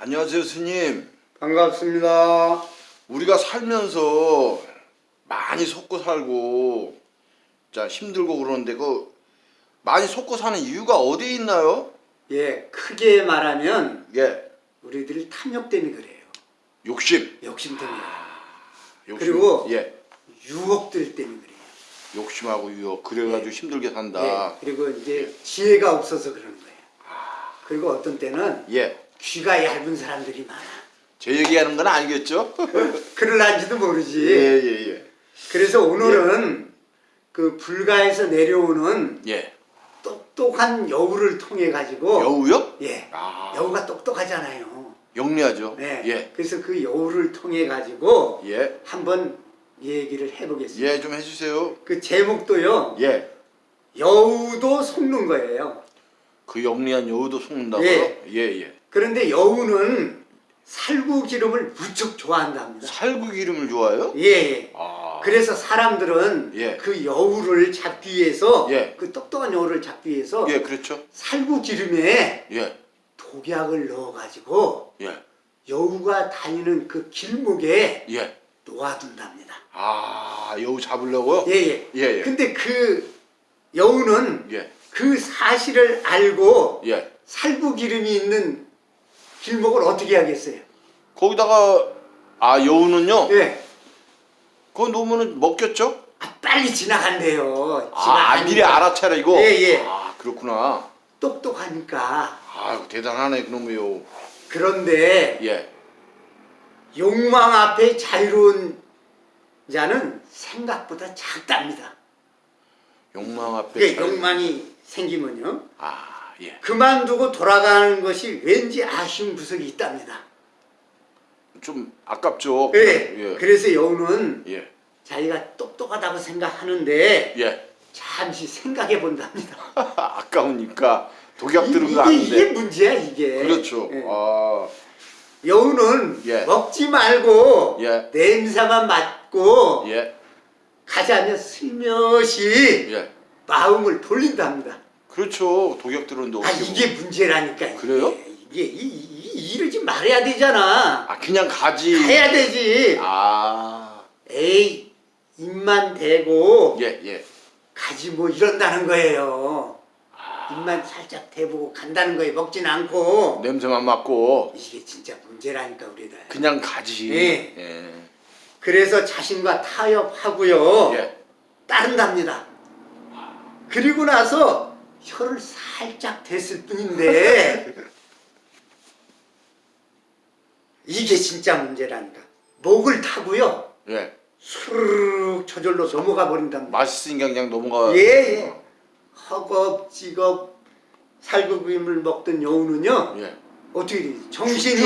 안녕하세요 스님 반갑습니다. 우리가 살면서 많이 속고 살고 자 힘들고 그러는데 그 많이 속고 사는 이유가 어디에 있나요? 예, 크게 말하면 예 우리들이 탐욕 때문에 그래요. 욕심 욕심 때문에. 욕심 그리고 예 유혹들 때문에 그래요. 욕심하고 유혹 그래가지고 힘들게 산다 예, 그리고 이제 지혜가 없어서 그러는 거예요. 그리고 어떤 때는 예제 귀가 얇은 사람들이 많아. 얘기하는 건 아니겠죠? 그럴란지도 모르지. 예 예 예 그래서 오늘은 그 불가에서 내려오는 예. 똑똑한 여우를 통해 가지고 여우요? 예, 아 여우가 똑똑하잖아요. 영리하죠 네. 예. 그래서 그 여우를 통해 가지고 예. 한번 얘기를 해보겠습니다. 예, 좀 해주세요. 그 제목도요. 예. 여우도 속는 거예요. 그 영리한 여우도 속는다고요? 예. 예, 예. 그런데 여우는 살구 기름을 무척 좋아한답니다. 살구 기름을 좋아해요? 예, 예. 아. 그래서 사람들은 예. 그 여우를 잡기 위해서 예. 그 똑똑한 여우를 잡기 위해서 예, 그렇죠. 살구 기름에 예. 독약을 넣어가지고 예. 여우가 다니는 그 길목에 예. 놓아둔답니다. 아, 여우 잡으려고요? 예, 예. 예, 예. 근데 그 여우는 예. 그 사실을 알고 예. 살구 기름이 있는 길목을 어떻게 하겠어요? 거기다가 아, 여우는요. 예. 그거 놓으면은 먹겠죠? 아, 빨리 지나간대요. 아, 아, 미리. 알아차리고. 예, 예. 아, 그렇구나. 똑똑하니까. 아, 대단하네 그놈의 여우. 그런데 예. 욕망 앞에 자유로운 자는 생각보다 작답니다. 욕망 앞에 그게 잘- 욕망이 생기면요. 아, 예. 그만두고 돌아가는 것이 왠지 아쉬운 구석이 있답니다. 좀 아깝죠. 예. 예. 그래서 여우는 예. 자기가 똑똑하다고 생각하는데 예. 잠시 생각해 본답니다. 아까우니까 독약 들은 거 아닌데. 이게 문제야 이게. 그렇죠. 예. 아, 여우는 예. 먹지 말고 예. 냄새만 맡고 예. 가자며 슬며시 예. 마음을 돌린답니다. 그렇죠. 독약 들었는데 아 이게 뭐- 문제라니까. 그래요? 이게 이, 이, 이러지 말아야 되잖아. 아 그냥 가지. 해야 되지. 아, 에이 입만 대고 예, 예. 가지 뭐 이런다는 거예요. 입만 살짝 대보고 간다는 거예요. 먹진 않고. 냄새만 맡고 이게 진짜 문제라니까 우리들. 그냥 가지. 예. 예. 그래서 자신과 타협하고요. 예. 따른답니다. 그리고 나서 혀를 살짝 댔을 뿐인데 이게 진짜 문제라니까. 목을 타고요. 예. 수르륵 저절로 넘어가 버린답니다. 맛있으니까 그냥 넘어가. 예, 예. 허겁지겁 살구김을 먹던 여우는요. 예. 어떻게 되지? 정신이.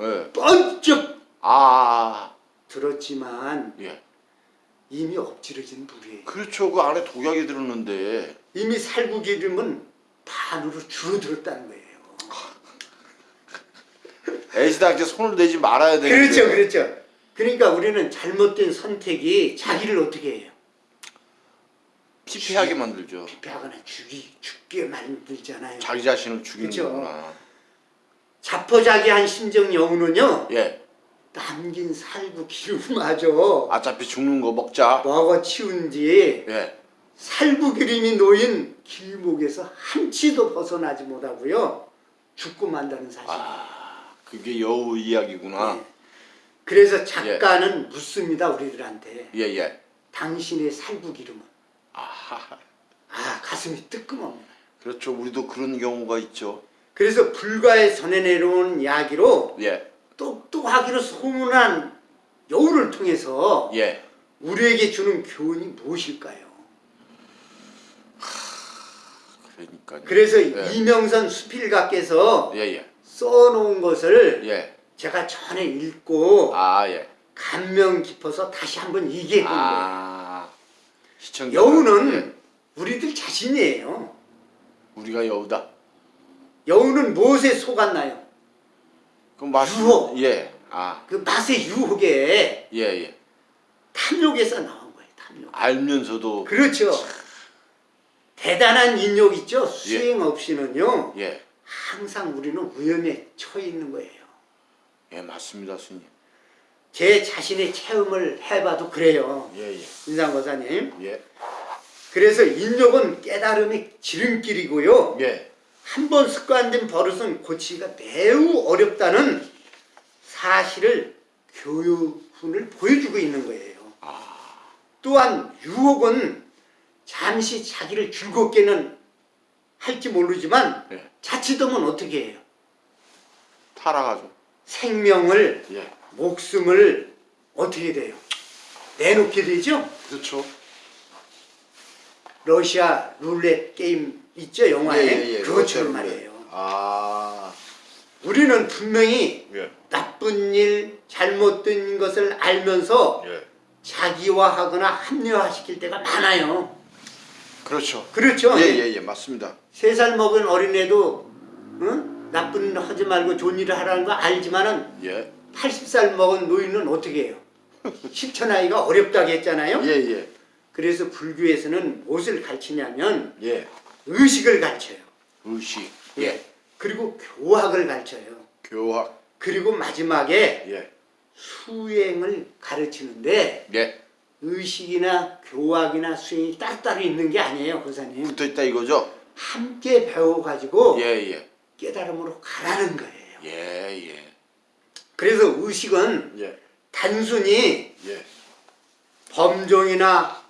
예. 번쩍 아, 들었지만 예. 이미 엎질러진 물이에요. 그렇죠. 그 안에 독약이 들었는데. 이미 살구 기름은 반으로 줄어들었다는 거예요. 애시당초 손을 대지 말아야 되는데. 그렇죠, 그렇죠. 그러니까 우리는 잘못된 선택이 자기를 어떻게 해요? 피폐하게 만들죠. 피폐하거나 죽이, 죽게 만들잖아요. 자기 자신을 죽이는 그렇죠. 자포자기한 심정 여우는요. 예. 남긴 살구 기름마저 어차피 죽는 거 먹자. 먹어 치운 뒤 예. 살구 기름이 놓인 길목에서 한치도 벗어나지 못하고요. 죽고 만다는 사실. 아, 그게 여우 이야기구나. 네. 그래서 작가는 묻습니다 우리들한테 예, 예. 당신의 살구 기름은 아하. 아 가슴이 뜨끔합니다. 그렇죠. 우리도 그런 경우가 있죠. 그래서 불가에 전해 내려온 이야기로 예. 똑똑하기로 소문한 여우를 통해서 예. 우리에게 주는 교훈이 무엇일까요? 그러니까. 그래서 예. 이명선 수필가께서 예, 예. 써놓은 것을 예. 제가 전에 읽고 아, 예. 감명 깊어서 다시 한번 얘기해 본 거예요. 아. 시청자. 여우는 예. 우리들 자신이에요. 우리가 여우다. 여우는 무엇에 속았나요? 그럼 맛 유혹. 예. 아. 그 맛의 유혹에 예, 예. 탐욕에서 나온 거예요. 탐욕. 알면서도 그렇죠. 대단한 인욕 있죠. 수행 없이는요. 예. 항상 우리는 위험에 처해 있는 거예요. 예, 맞습니다, 스님. 제 자신의 체험을 해봐도 그래요. 예, 예. 인상고사님. 예. 그래서 인욕은 깨달음의 지름길이고요. 예. 한 번 습관된 버릇은 고치기가 매우 어렵다는 사실을 교육훈을 보여주고 있는 거예요. 또한 유혹은 잠시 자기를 즐겁게는 할지 모르지만 예. 자칫하면 어떻게 해요? 타락하죠. 생명을 예. 목숨을 어떻게 돼요? 내놓게 되죠? 그렇죠. 러시아 룰렛 게임 있죠 영화에 예, 예, 그것처럼 그렇죠. 말이에요. 아. 우리는 분명히 예. 나쁜 일, 잘못된 것을 알면서 예. 자기화하거나 합리화시킬 때가 많아요. 그렇죠. 그렇죠? 예, 예, 예. 맞습니다. 세 살 먹은 어린애도 응? 나쁜 일 하지 말고 좋은 일을 하라는 거 알지만은 예. 80살 먹은 노인은 어떻게 해요? 실천하기가 어렵다고 했잖아요. 예, 예. 그래서 불교에서는 무엇을 가르치냐면 예. 의식을 가르쳐요. 의식. 예. 그리고 교학을 가르쳐요. 교학. 그리고 마지막에 예. 수행을 가르치는데 예. 의식이나 교학이나 수행이 따로따로 있는 게 아니에요, 고사님. 붙어 있다 이거죠? 함께 배워가지고 예, 예. 깨달음으로 가라는 거예요. 예, 예. 그래서 의식은 예. 단순히 예. 범종이나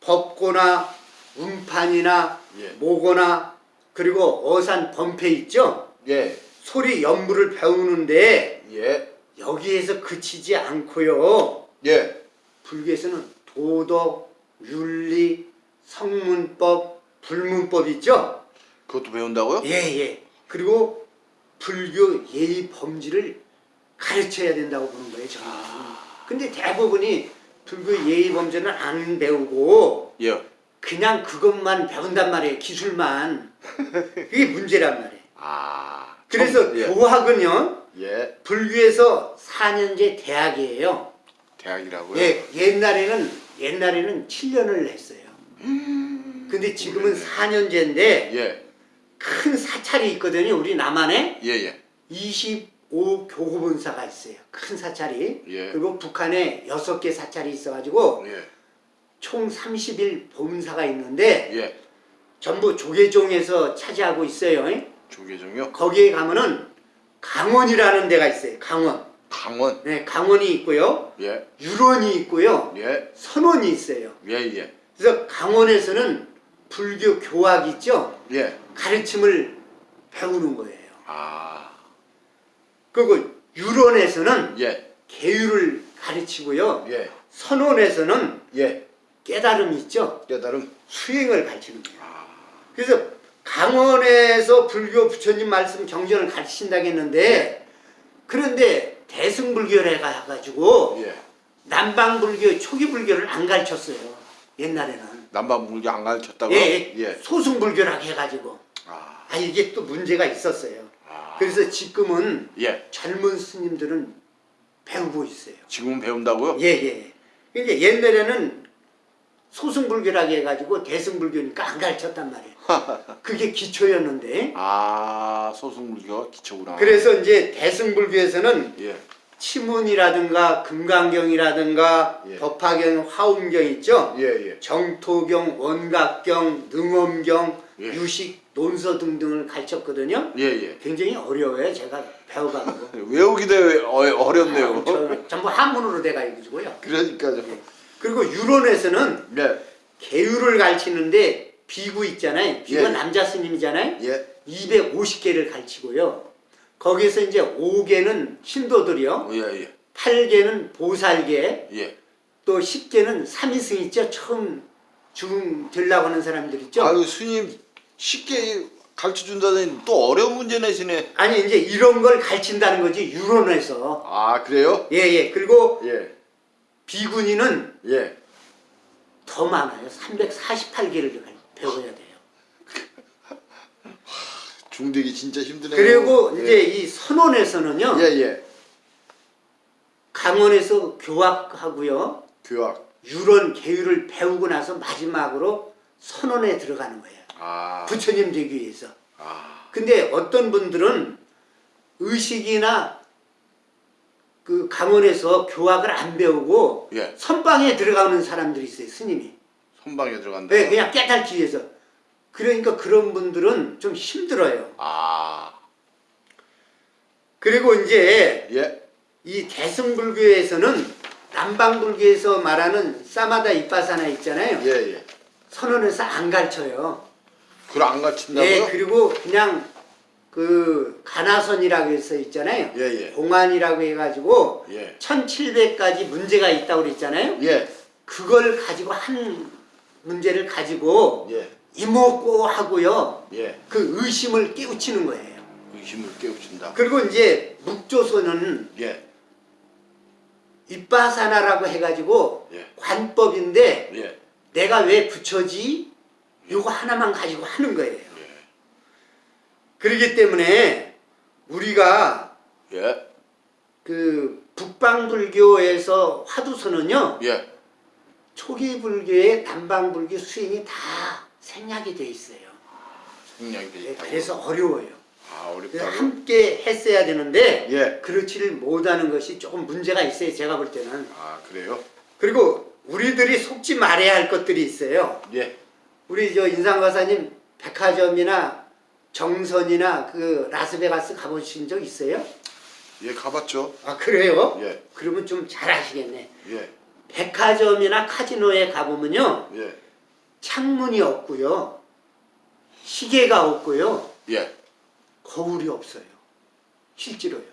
법고나 운판이나 예. 모고나 그리고 어산 범패 있죠? 예. 소리 연부를 배우는데 예. 여기에서 그치지 않고요. 예. 불교에서는 도덕, 윤리, 성문법, 불문법 있죠? 그것도 배운다고요? 예, 예. 그리고 불교 예의 범지를 가르쳐야 된다고 보는 거예요, 저는. 근데 대부분이 불교 예의 범죄는 안 배우고 예. 그냥 그것만 배운단 말이에요, 기술만. 그게 문제란 말이에요. 아. 그래서 참, 예. 교학은요, 예. 불교에서 4년제 대학이에요. 대학이라고요? 예, 옛날에는 옛날에는 7년을 했어요. 근데 지금은 4년제인데 예. 큰 사찰이 있거든요. 우리 남한에 예, 예. 25 교구본사가 있어요. 큰 사찰이. 예. 그리고 북한에 6개 사찰이 있어가지고 예. 총 30일 본사가 있는데 예. 전부 조계종에서 차지하고 있어요. 조계종요? 거기에 가면은 강원이라는 데가 있어요. 강원. 강원. 네, 강원이 있고요. 예. 유론이 있고요. 예. 선원이 있어요. 예, 예. 그래서 강원에서는 불교 교학 있죠? 예. 가르침을 배우는 거예요. 아. 그리고 유론에서는 예. 계율을 가르치고요. 예. 선원에서는 예. 깨달음 있죠? 깨달음. 수행을 가르치는 거예요. 아. 그래서 강원에서 불교 부처님 말씀 경전을 가르친다고 했는데 그런데 대승불교를 해가지고 예. 남방불교 초기 불교를 안 가르쳤어요. 옛날에는. 남반불교 안 가르쳤다고요? 예, 예. 소승불교라고 해가지고. 아. 아 이게 또 문제가 있었어요. 아. 그래서 지금은 예. 젊은 스님들은 배우고 있어요. 지금은 배운다고요? 예, 예. 그러니까 옛날에는 소승불교라고 해가지고 대승불교니까 안 가르쳤단 말이에요. 그게 기초였는데. 아, 소승불교가 기초구나. 그래서 이제 대승불교에서는 예. 치문이라든가 금강경이라든가 예. 법화경, 화엄경 있죠? 예, 예. 정토경, 원각경, 능엄경, 예. 유식, 논서 등등을 가르쳤거든요. 예, 예. 굉장히 어려워요. 제가 배워가고. 외우기도 어, 어렵네요. 저- 전부 한문으로 돼가 있고요. 그러니까요. 그리고 유론에서는 예. 계율을 가르치는데 비구 있잖아요. 비구가 예. 남자 스님이잖아요. 예. 250개를 가르치고요. 거기에서 이제 5개는 신도들이요. 예, 예. 8개는 보살계, 예. 또 10개는 삼위승 있죠. 처음 죽음 되려고 하는 사람들 있죠. 아유, 스님 쉽게 가르쳐 준다더니 또 어려운 문제 내시네. 아니 이제 이런 걸 가르친다는 거지 유론에서. 아, 그래요? 예예. 그리고 예. 비구니는 예. 더 많아요. 348개를 배워야 돼요. 중대기 진짜 힘드네요. 그리고 예. 이제 이 선원에서는요. 예, 예. 강원에서 교학하고요. 교학. 유론 계율을 배우고 나서 마지막으로 선원에 들어가는 거예요. 아. 부처님 되기 위해서. 아, 근데 어떤 분들은 의식이나 그 강원에서 교학을 안 배우고 예. 선방에 들어가는 사람들이 있어요, 스님이. 선방에 들어간다. 네, 그냥 깨닫기 위해서. 그러니까 그런 분들은 좀 힘들어요. 아, 그리고 이제 예. 이 대승불교에서는 남방불교에서 말하는 사마다 이빠사나 있잖아요. 예, 예. 선언에서 안 가르쳐요. 그걸 안 가르친다고요? 예, 그리고 그냥 그 가나선이라고 해서 있잖아요. 예, 예. 공안이라고 해가지고 예. 1700가지 문제가 있다고 그랬잖아요. 예. 그걸 가지고 한 문제를 가지고 예. 이목고 하고요. 예. 그 의심을 깨우치는 거예요. 의심을 깨우친다. 그리고 이제 묵조선은 예. 입바사나라고 해가지고 예. 관법인데 예. 내가 왜 붙여지? 요거 하나만 가지고 하는 거예요. 예. 그렇기 때문에 우리가 예. 그 북방불교에서 화두선은요 예. 초기 불교의 남방불교 수행이 다 생략이 돼 있어요. 생략이 돼 네, 있다고. 그래서 어려워요. 아, 어렵다고. 함께 했어야 되는데 예. 그렇지를 못하는 것이 조금 문제가 있어요. 제가 볼 때는. 아, 그래요? 그리고 우리들이 속지 말아야 할 것들이 있어요. 예. 우리 저 인상과사님 백화점이나 정선이나 그 라스베가스 가보신 적 있어요? 예, 가봤죠. 아 그래요? 예. 그러면 좀 잘 아시겠네. 예. 백화점이나 카지노에 가보면요 예. 창문이 없고요 시계가 없고요 예. 거울이 없어요. 실제로요.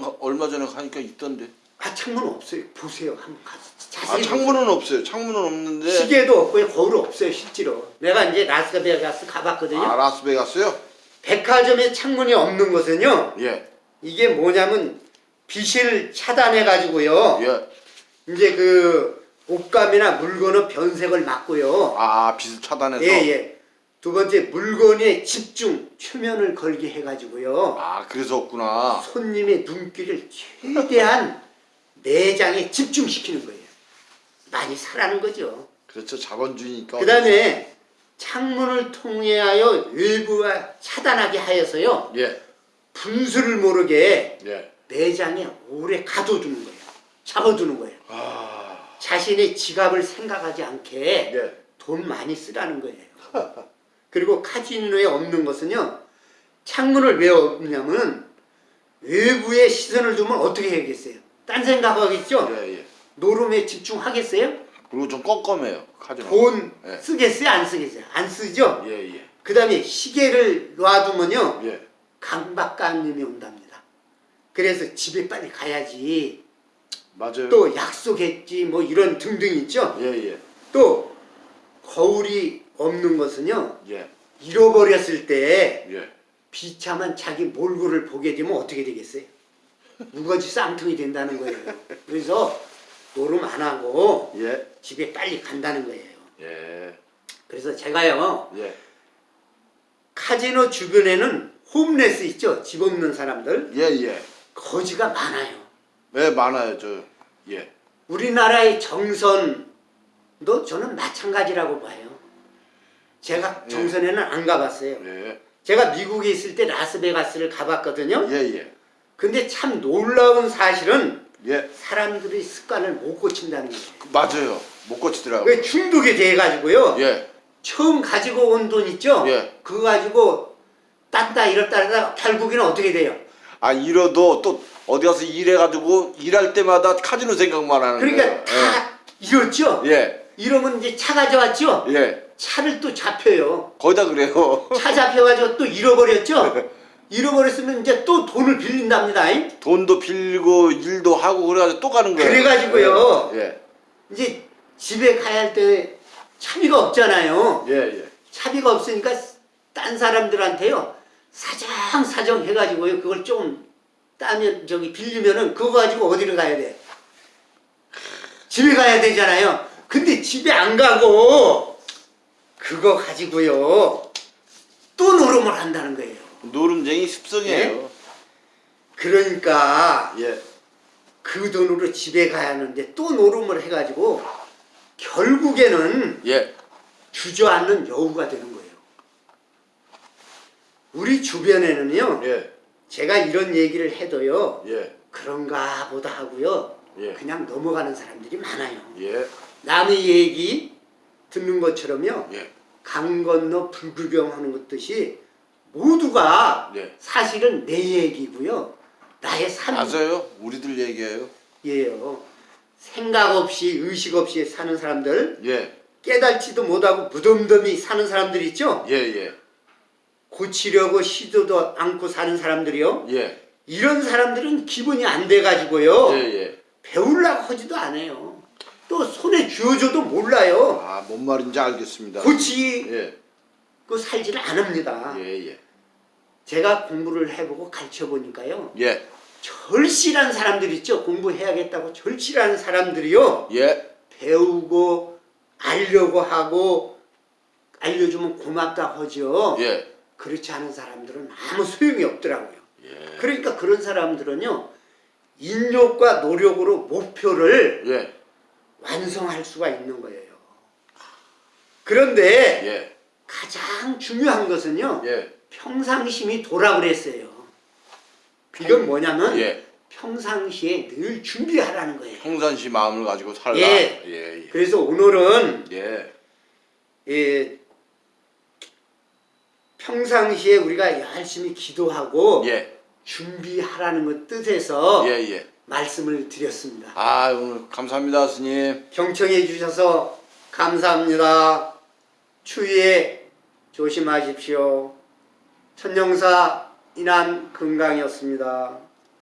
가- 얼마 전에 가니까 있던데. 아 창문 없어요. 보세요. 한번 가서 아, 자세히 창문은 없어요. 창문은 없는데. 시계도 없고요. 거울 없어요. 실제로. 내가 이제 라스베가스 가봤거든요. 아, 라스베가스요? 백화점에 창문이 없는 것은요. 예. 이게 뭐냐면 빛을 차단해 가지고요. 예. 이제 그 옷감이나 물건의 변색을 막고요. 아, 빛을 차단해서. 예, 예. 두 번째 물건에 집중, 초면을 걸게 해 가지고요. 아, 그래서 없구나. 손님의 눈길을 최대한 내장에 집중시키는 거예요. 많이 사라는 거죠. 그렇죠. 자본주의니까. 그 다음에 창문을 통하여 외부와 차단하게 하여서요. 예. 분수를 모르게 예. 내장에 오래 가둬두는 거예요. 잡아두는 거예요. 아. 자신의 지갑을 생각하지 않게 예. 돈 많이 쓰라는 거예요. 그리고 카지노에 없는 것은요. 창문을 왜 없냐면 외부에 시선을 두면 어떻게 해야겠어요? 딴 생각하겠죠? 예, 예. 노름에 집중하겠어요? 그리고 좀 껌껌해요. 돈 예. 쓰겠어요? 안 쓰겠어요? 안 쓰죠? 예, 예. 그 다음에 시계를 놔두면요. 예. 강박관님이 온답니다. 그래서 집에 빨리 가야지. 맞아요. 또 약속했지 뭐 이런 등등 있죠? 예, 예. 또 거울이 없는 것은요. 예. 잃어버렸을 때 예. 비참한 자기 몰골을 보게 되면 어떻게 되겠어요? 무거지 쌍통이 된다는 거예요. 그래서 노름 안 하고 예. 집에 빨리 간다는 거예요. 예. 그래서 제가요 예. 카지노 주변에는 홈레스 있죠? 집 없는 사람들 예, 예. 거지가 많아요. 네, 많아요. 저 예. 우리나라의 정선도 저는 마찬가지라고 봐요. 제가 예. 정선에는 안 가봤어요. 예. 제가 미국에 있을 때 라스베가스를 가봤거든요. 예, 예. 근데 참 놀라운 사실은 예. 사람들이 습관을 못 고친다는 거예요. 그, 맞아요. 못 고치더라고요. 왜 중독이 돼가지고요. 예. 처음 가지고 온 돈 있죠? 예. 그거 가지고 딴다 이렇다 하다가 결국에는 어떻게 돼요? 아, 잃어도 또 어디 가서 일해가지고 일할 때마다 카지노 생각만 하는 그러니까 거예요. 다 잃었죠? 예. 이러면 이제 차 가져왔죠? 예. 예. 차를 또 잡혀요. 거의 다 그래요. 차 잡혀가지고 또 잃어버렸죠? 잃어버렸으면 이제 또 돈을 빌린답니다. 잉? 돈도 빌고 일도 하고 그래가지고 또 가는 거예요. 그래가지고요. 예. 이제 집에 가야 할 때 차비가 없잖아요. 예, 예. 차비가 없으니까 딴 사람들한테요. 사정 사정 해가지고요. 그걸 좀 따면 저기 빌리면은 그거 가지고 어디를 가야 돼? 집에 가야 되잖아요. 근데 집에 안 가고 그거 가지고요. 또 노름을 한다는 거예요. 노름쟁이 습성이에요. 그러니까 예. 그 돈으로 집에 가야 하는데 또 노름을 해가지고 결국에는 예. 주저앉는 여우가 되는 거예요. 우리 주변에는요. 예. 제가 이런 얘기를 해도요. 예. 그런가 보다 하고요. 예. 그냥 넘어가는 사람들이 많아요. 예. 남의 얘기 듣는 것처럼요. 예. 강 건너 불구경하는 것 듯이 모두가 예. 사실은 내 얘기고요. 나의 삶이에요. 맞아요. 우리들 얘기예요. 생각 없이 의식 없이 사는 사람들 예. 깨달지도 못하고 무덤덤이 사는 사람들 있죠? 예. 예. 고치려고 시도도 않고 사는 사람들이요. 예. 이런 사람들은 기분이 안 돼가지고요. 예. 예. 배우려고 하지도 않아요. 또 손에 쥐어줘도 몰라요. 아, 뭔 말인지 알겠습니다. 고치고 예. 살지를 않습니다. 예. 예. 제가 공부를 해보고 가르쳐 보니까요. 예. 절실한 사람들 있죠. 공부해야겠다고 절실한 사람들이요. 예. 배우고 알려고 하고 알려주면 고맙다 하죠. 예. 그렇지 않은 사람들은 아무 소용이 없더라고요. 예. 그러니까 그런 사람들은요. 인력과 노력으로 목표를 예. 완성할 수가 있는 거예요. 그런데 예. 가장 중요한 것은요. 예. 평상심이 도라 그랬어요. 이건 뭐냐면 예. 평상시에 늘 준비하라는 거예요. 평상시 마음을 가지고 살라. 예. 예. 예. 그래서 오늘은 예. 예, 평상시에 우리가 열심히 기도하고 예. 준비하라는 것 뜻에서 예. 예. 말씀을 드렸습니다. 아, 오늘 감사합니다, 스님. 경청해 주셔서 감사합니다. 추위에 조심하십시오. 천영사 인한 건강이었습니다.